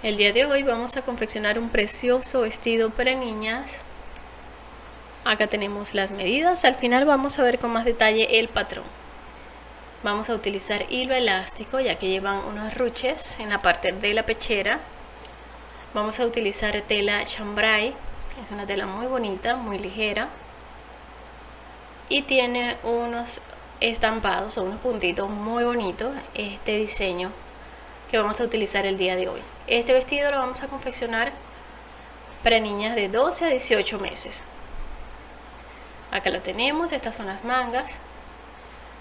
El día de hoy vamos a confeccionar un precioso vestido para niñas. Acá tenemos las medidas, al final vamos a ver con más detalle el patrón. Vamos a utilizar hilo elástico ya que llevan unos ruches en la parte de la pechera. Vamos a utilizar tela chambray, es una tela muy bonita, muy ligera. Y tiene unos estampados o unos puntitos muy bonitos este diseño que vamos a utilizar el día de hoy. Este vestido lo vamos a confeccionar para niñas de 12 a 18 meses. Acá lo tenemos, estas son las mangas.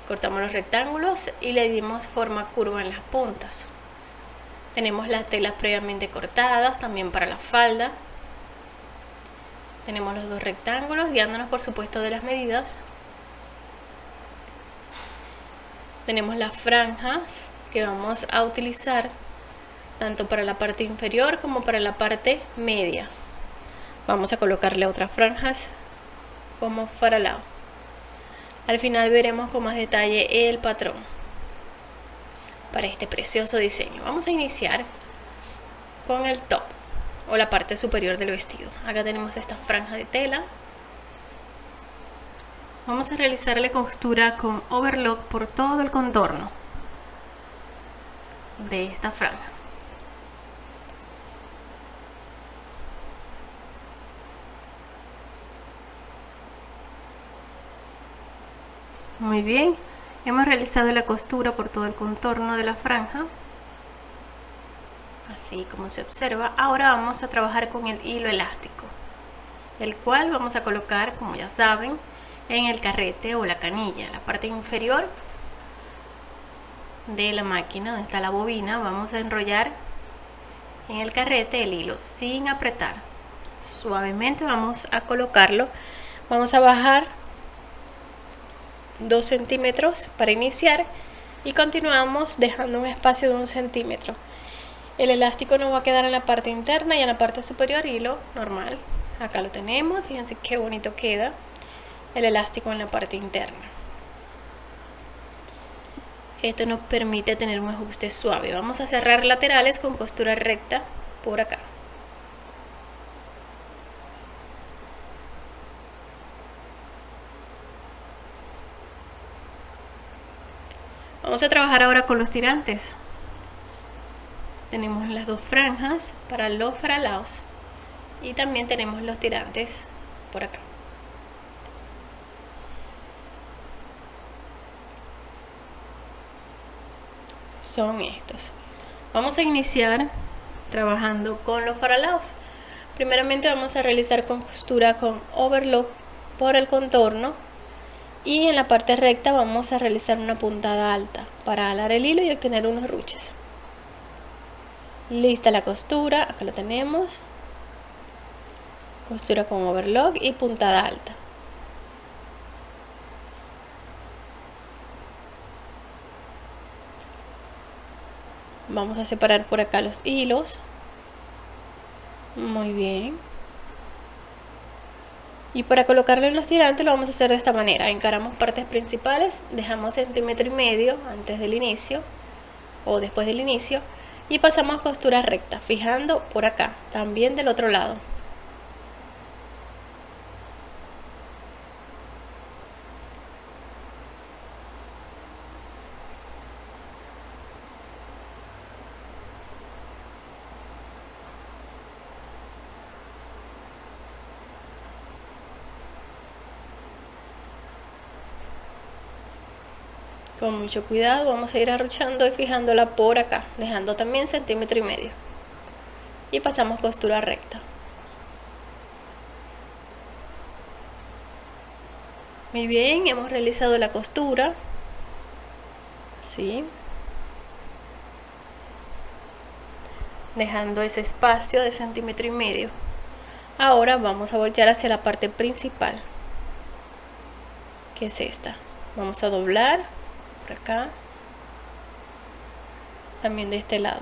Cortamos los rectángulos y le dimos forma curva en las puntas. Tenemos las telas previamente cortadas, también para la falda. Tenemos los dos rectángulos, guiándonos por supuesto de las medidas. Tenemos las franjas que vamos a utilizar tanto para la parte inferior como para la parte media. Vamos a colocarle otras franjas como faralao al final veremos con más detalle el patrón para este precioso diseño. Vamos a iniciar con el top o la parte superior del vestido. Acá tenemos esta franja de tela. Vamos a realizarle costura con overlock por todo el contorno de esta franja. Muy bien hemos realizado la costura por todo el contorno de la franja así como se observa. Ahora vamos a trabajar con el hilo elástico el cual vamos a colocar como ya saben en el carrete o la canilla la parte inferior de la máquina donde está la bobina vamos a enrollar en el carrete el hilo sin apretar. Suavemente vamos a colocarlo. Vamos a bajar 2 centímetros para iniciar y continuamos dejando un espacio de un centímetro. El elástico no va a quedar en la parte interna y en la parte superior hilo normal. Acá lo tenemos fíjense qué bonito queda el elástico en la parte interna esto nos permite tener un ajuste suave. Vamos a cerrar laterales con costura recta por acá. Vamos a trabajar ahora con los tirantes. Tenemos las dos franjas para los faralaos y también tenemos los tirantes por acá son estos. Vamos a iniciar trabajando con los faralaos. Primeramente vamos a realizar con costura con overlock por el contorno y en la parte recta vamos a realizar una puntada alta para alar el hilo y obtener unos ruches. Lista la costura acá la tenemos. Costura con overlock y puntada alta vamos a separar por acá los hilos. Muy bien. Y para colocarle los tirantes lo vamos a hacer de esta manera. Encaramos partes principales dejamos centímetro y medio antes del inicio o después del inicio y pasamos costura recta fijando por acá también del otro lado con mucho cuidado vamos a ir arrochando y fijándola por acá dejando también centímetro y medio. Y pasamos costura recta. Muy bien hemos realizado la costura. ¿sí? dejando ese espacio de centímetro y medio. Ahora vamos a voltear hacia la parte principal que es esta. Vamos a doblar acá. También de este lado.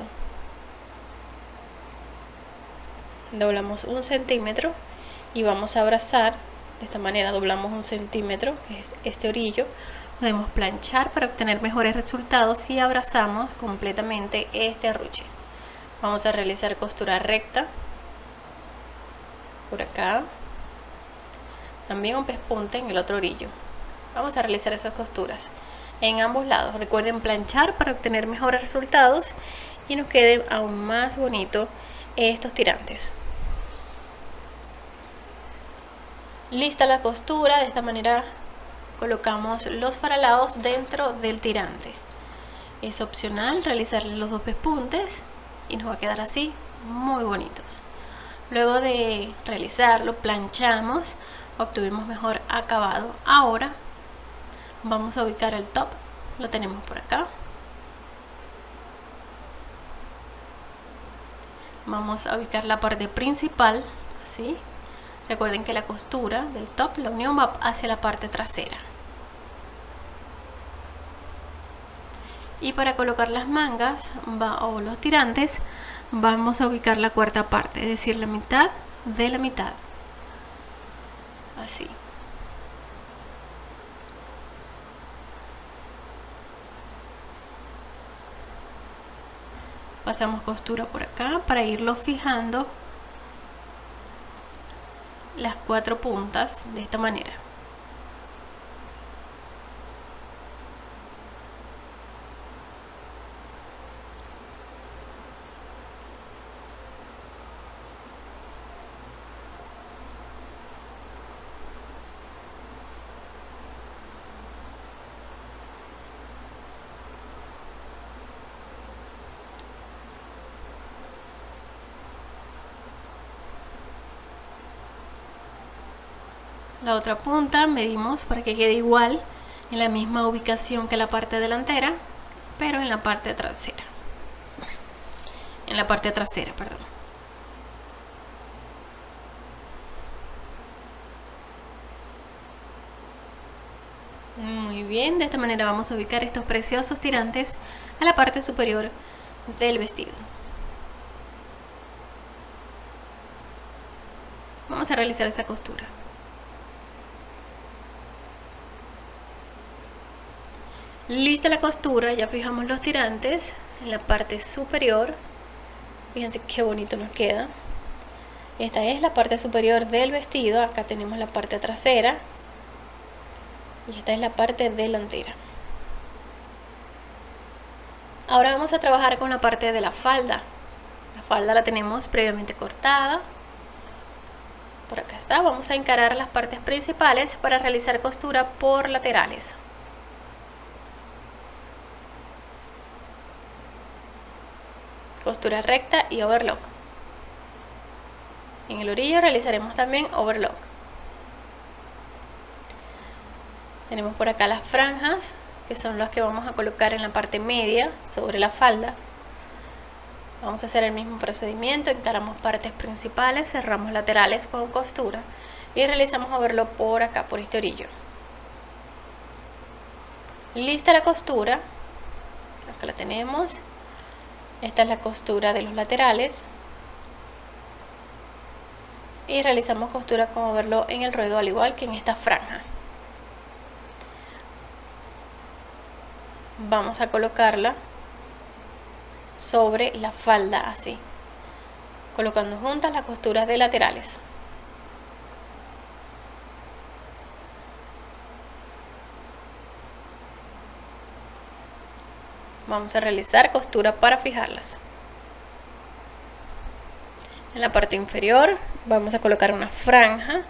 Doblamos un centímetro y vamos a abrazar. De esta manera doblamos un centímetro que es este orillo. Podemos planchar para obtener mejores resultados si abrazamos completamente este arruche. Vamos a realizar costura recta. Por acá. También un pespunte en el otro orillo. Vamos a realizar esas costuras en ambos lados. Recuerden planchar para obtener mejores resultados y nos quede aún más bonito estos tirantes. Lista la costura de esta manera colocamos los faralados dentro del tirante. Es opcional realizarle los dos pespuntes y nos va a quedar así muy bonitos. Luego de realizarlo planchamos obtuvimos mejor acabado. Ahora vamos a ubicar el top. Lo tenemos por acá. Vamos a ubicar la parte principal así recuerden que la costura del top la unión va hacia la parte trasera. Y para colocar las mangas o los tirantes vamos a ubicar la cuarta parte es decir la mitad de la mitad. Así pasamos costura por acá para irlo fijando las cuatro puntas de esta manera la otra punta medimos para que quede igual en la misma ubicación que la parte delantera pero en la parte trasera. En la parte trasera perdón. Muy bien de esta manera vamos a ubicar estos preciosos tirantes a la parte superior del vestido. Vamos a realizar esa costura Lista la costura, ya fijamos los tirantes en la parte superior. Fíjense qué bonito nos queda. Esta es la parte superior del vestido. Acá tenemos la parte trasera. Y esta es la parte delantera. Ahora vamos a trabajar con la parte de la falda. La falda la tenemos previamente cortada. Por acá está. Vamos a encarar las partes principales para realizar costura por laterales. Costura recta y overlock. En el orillo realizaremos también overlock. Tenemos por acá las franjas que son las que vamos a colocar en la parte media sobre la falda. Vamos a hacer el mismo procedimiento encaramos partes principales cerramos laterales con costura y realizamos overlock por acá por este orillo. Lista la costura acá la tenemos esta es la costura de los laterales. Y realizamos costura como verlo en el ruedo al igual que en esta franja. Vamos a colocarla sobre la falda así colocando juntas las costuras de laterales vamos a realizar costura para fijarlas. En la parte inferior vamos a colocar una franja.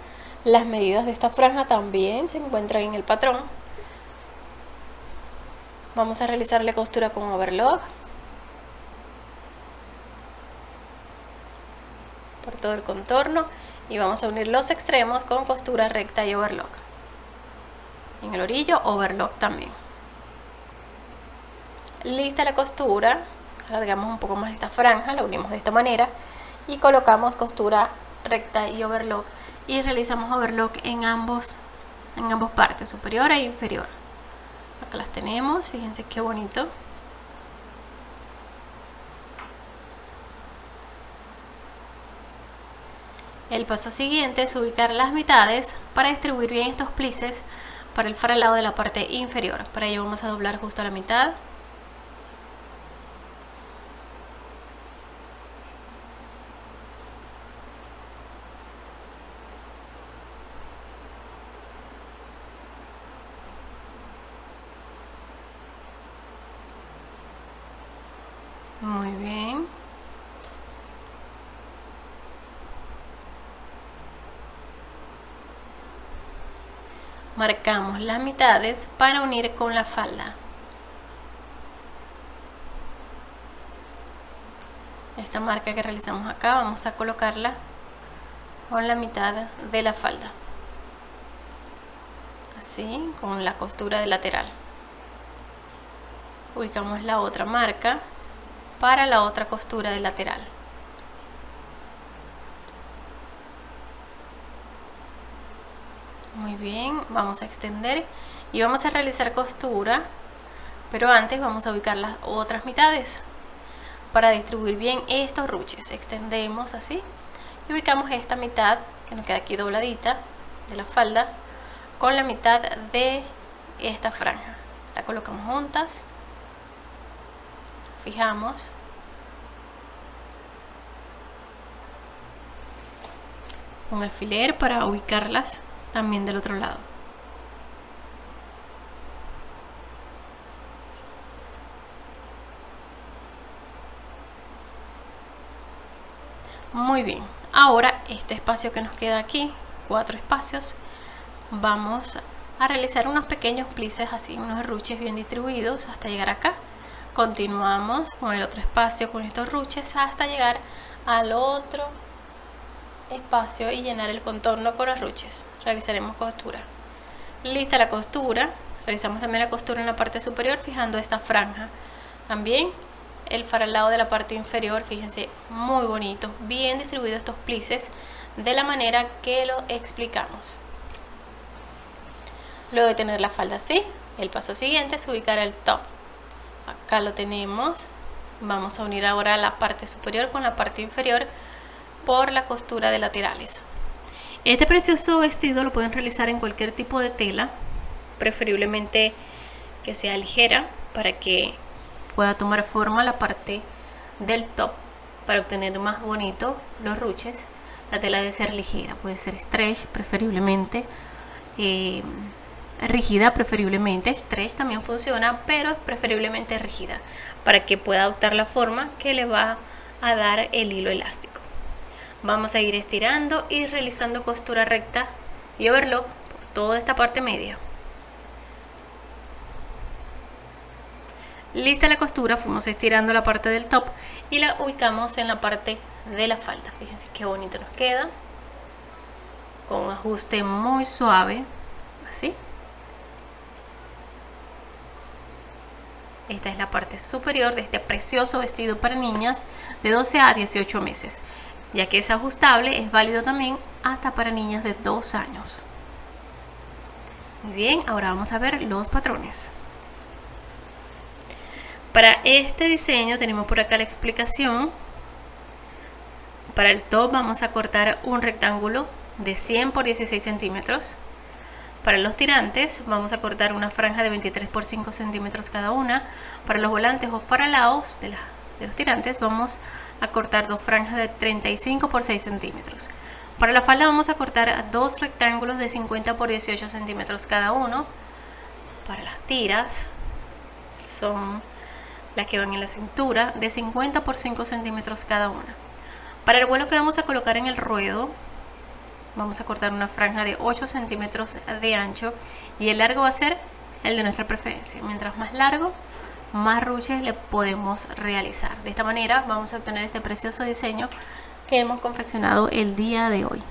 Las medidas de esta franja también se encuentran en el patrón. Vamos a realizarle costura con overlock por todo el contorno y vamos a unir los extremos con costura recta y overlock. En el orillo overlock también lista la costura alargamos un poco más esta franja la unimos de esta manera y colocamos costura recta y overlock. Y realizamos overlock en ambos en ambas partes superior e inferior. Acá las tenemos fíjense qué bonito. El paso siguiente es ubicar las mitades para distribuir bien estos plices para el faralado de la parte inferior. Para ello vamos a doblar justo a la mitad Muy bien. Marcamos las mitades para unir con la falda. Esta marca que realizamos acá vamos a colocarla con la mitad de la falda. Así, con la costura de lateral. Ubicamos la otra marca para la otra costura de lateral. Muy bien, vamos a extender y vamos a realizar costura, pero antes vamos a ubicar las otras mitades para distribuir bien estos ruches. Extendemos así y ubicamos esta mitad que nos queda aquí dobladita de la falda con la mitad de esta franja. La colocamos juntas, fijamos un alfiler para ubicarlas también del otro lado. Muy bien, ahora este espacio que nos queda aquí, cuatro espacios, vamos a realizar unos pequeños plices así, unos ruches bien distribuidos hasta llegar acá. Continuamos con el otro espacio con estos ruches hasta llegar al otro espacio y llenar el contorno con los ruches. Realizaremos costura. Lista la costura. Realizamos también la costura en la parte superior fijando esta franja. También el faralado de la parte inferior, fíjense, muy bonito, bien distribuidos estos plices de la manera que lo explicamos. Luego de tener la falda así, el paso siguiente es ubicar el top. Acá lo tenemos. Vamos a unir ahora la parte superior con la parte inferior por la costura de laterales. Este precioso vestido lo pueden realizar en cualquier tipo de tela, preferiblemente que sea ligera para que pueda tomar forma la parte del top para obtener más bonito los ruches. La tela debe ser ligera, puede ser stretch preferiblemente, eh, rígida preferiblemente, stretch también funciona, pero preferiblemente rígida para que pueda adoptar la forma que le va a dar el hilo elástico. Vamos a ir estirando y realizando costura recta y overlock por toda esta parte media. Lista la costura, fuimos estirando la parte del top y la ubicamos en la parte de la falda. Fíjense qué bonito nos queda. Con un ajuste muy suave, así. Esta es la parte superior de este precioso vestido para niñas de 12 a 18 meses ya que es ajustable, es válido también hasta para niñas de 2 años. Muy bien, ahora vamos a ver los patrones. Para este diseño tenemos por acá la explicación. Para el top vamos a cortar un rectángulo de 100 por 16 centímetros. Para los tirantes vamos a cortar una franja de 23 por 5 centímetros cada una. Para los volantes o faralaos de, de los tirantes vamos a a cortar dos franjas de 35 por 6 centímetros. Para la falda vamos a cortar dos rectángulos de 50 por 18 centímetros cada uno. Para las tiras son las que van en la cintura de 50 por 5 centímetros cada una. Para el vuelo que vamos a colocar en el ruedo vamos a cortar una franja de 8 centímetros de ancho y el largo va a ser el de nuestra preferencia. Mientras más largo, más ruches le podemos realizar. De esta manera vamos a obtener este precioso diseño que hemos confeccionado el día de hoy.